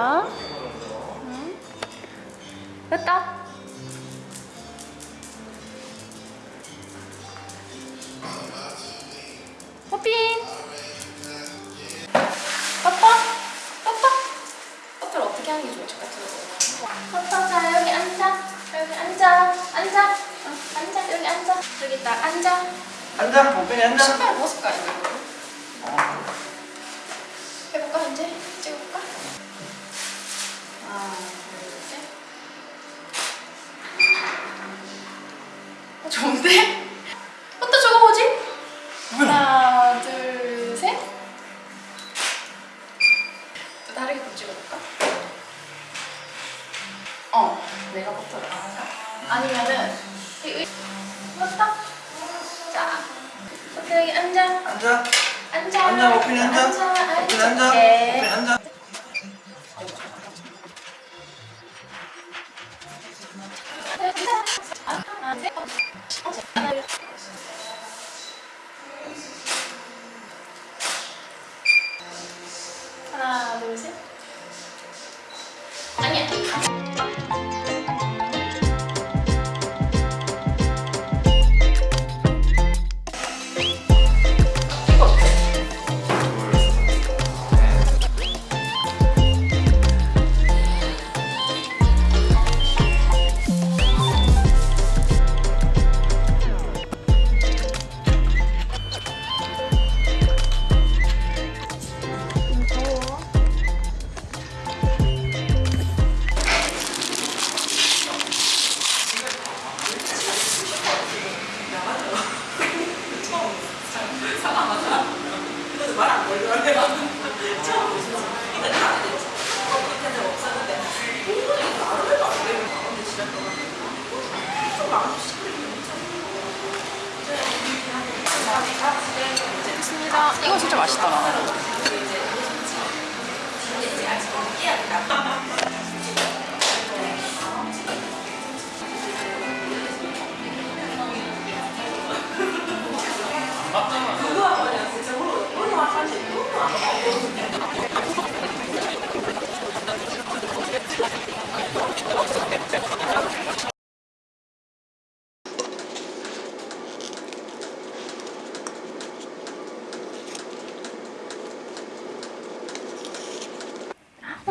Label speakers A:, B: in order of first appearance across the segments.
A: 어디야? 응? 됐다. 호핀 빠빠 빠빠 빠빠를 어떻게 하는 게 좋을지 같은 거 빠빠 자 여기 앉아. 여기 앉아. 앉아. 응, 앉아. 여기 앉아. 여기 딱 앉아.
B: 앉아, 뽀삐니 앉아.
A: 신발 벗을까 이거 좋은데? 어떤 저거 뭐지? 하나 둘 셋 또 다르게 또 찍어볼까? 어 내가 버터를 안 하자 아니면은 맞다 자 버터 여기 앉아
B: 앉아.
A: 앉아
B: 앉아, 뽀삐니 앉아.
A: 앉아
B: 뽀삐니 앉아. 뽀삐니 앉아.
A: 하 이거 진짜 맛있더라.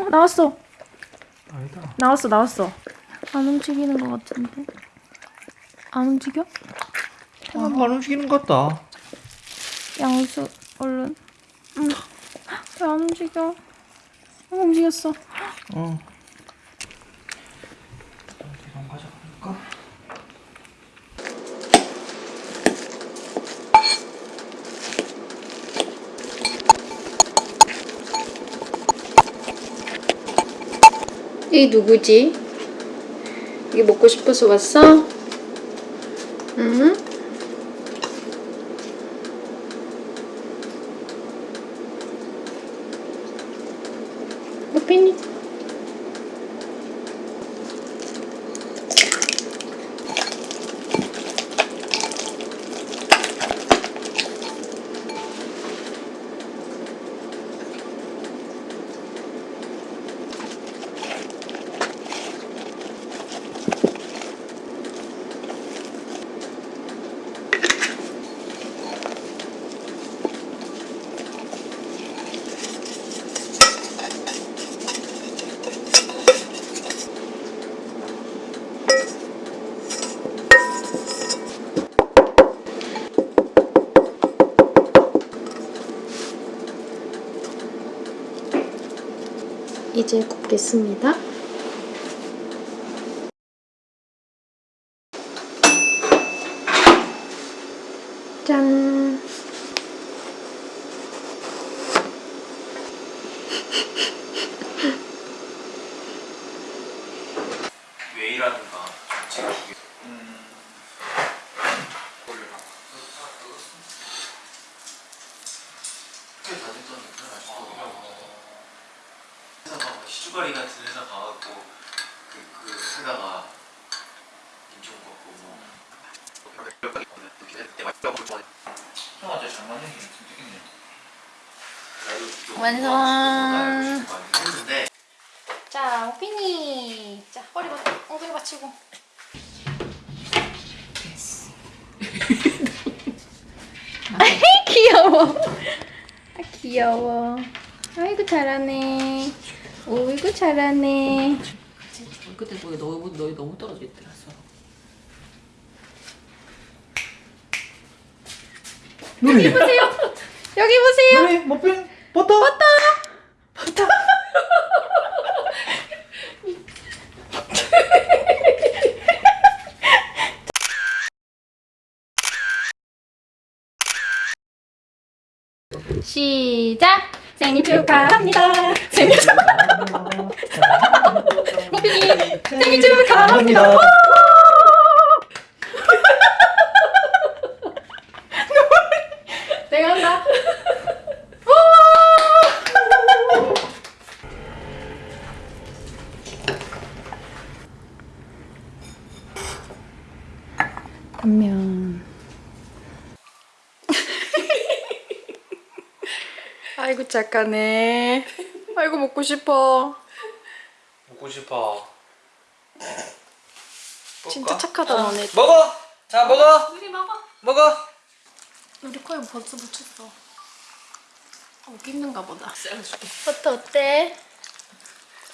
A: 나왔어.
B: 아니다.
A: 나왔어 나왔어. 안 움직이는 것 같은데. 안 움직여?
B: 아, 안 움직이는 것 같다.
A: 양수 얼른. 응. 왜안 움직여? 어, 움직였어.
B: 어. 어디 좀 가져갈까?
A: 이 누구지? 이게 먹고 싶어서 왔어? 응? 호빈이 이제 굽겠습니다. 짠.
B: 웨이라든가 지금 이게 음. 올려놔. 다 됐잖아. 시주가리 같은 회사 가갖고 그, 그 회사가 김치국 갖고 뭐 형아 저 장난해 김치 튀기네 나 이거 좀
A: 완성.
B: 많이 했는데
A: 자, 오피니. 자, 허리 받, 엉덩이 받치고. 귀여워. 아, 귀여워. 아이고 잘하네. 오이고 잘하네.
C: 그때 거기 너무 너희 너무 떨어져 있더라서.
A: 여기 보세요. 여기 보세요.
D: 그래 머핀 버터 버터
A: 시작. 생일 축하합니다. 생일 축하합니다. 모피니 생일 축하합니다. 내가 한다. 단면. 아이고 착하네. 아이고 먹고 싶어.
D: 먹고 싶어
A: 진짜 착하다 너네.
D: 먹어 자 먹어
A: 우리 먹어.
D: 먹어
A: 우리 코에 벌써 묻혔어. 어, 웃기는가 보다.
C: 잘라줄게.
A: 버터 어때?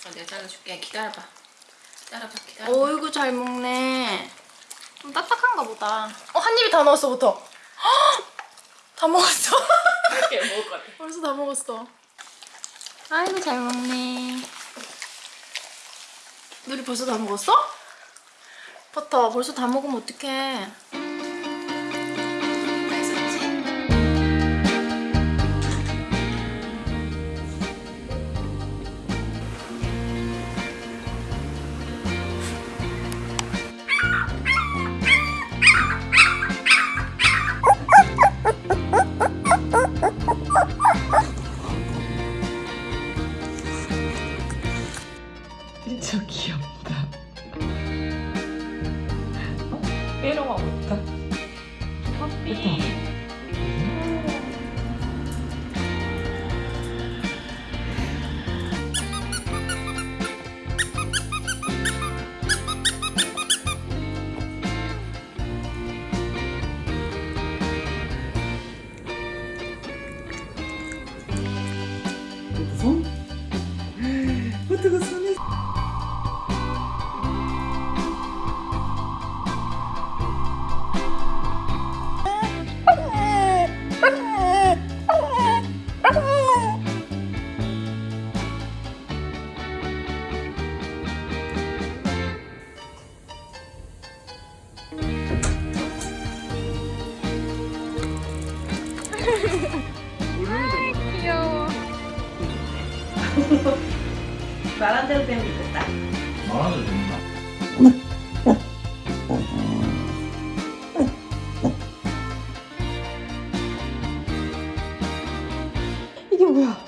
C: 어, 내가 잘라줄게. 기다려봐. 기다려봐. 기다려.
A: 어이구 잘 먹네. 좀 딱딱한가 보다. 어, 한 입에 다 넣었어, 버터. 헉! 다 먹었어.
C: 이렇게 먹을 것 같아.
A: 벌써 다 먹었어. 아이고 잘 먹네. 누리 벌써 다 먹었어? 버터 벌써 다 먹으면 어떡해.
D: 손? 버
C: 말한 대로 되면 좋겠다.
D: 말하는 됩니다
A: 이게 뭐야?